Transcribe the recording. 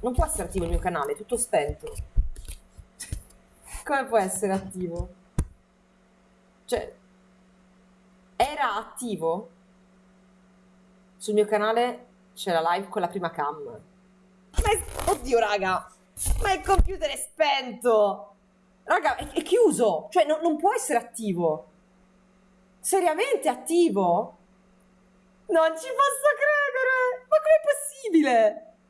Non può essere attivo il mio canale, è tutto spento. Come può essere attivo? Cioè, era attivo? Sul mio canale c'è la live con la prima cam. Ma è... Oddio, raga! Ma il computer è spento! Raga, è, è chiuso! Cioè, no, non può essere attivo! Seriamente attivo? Non ci posso credere! Ma com'è possibile?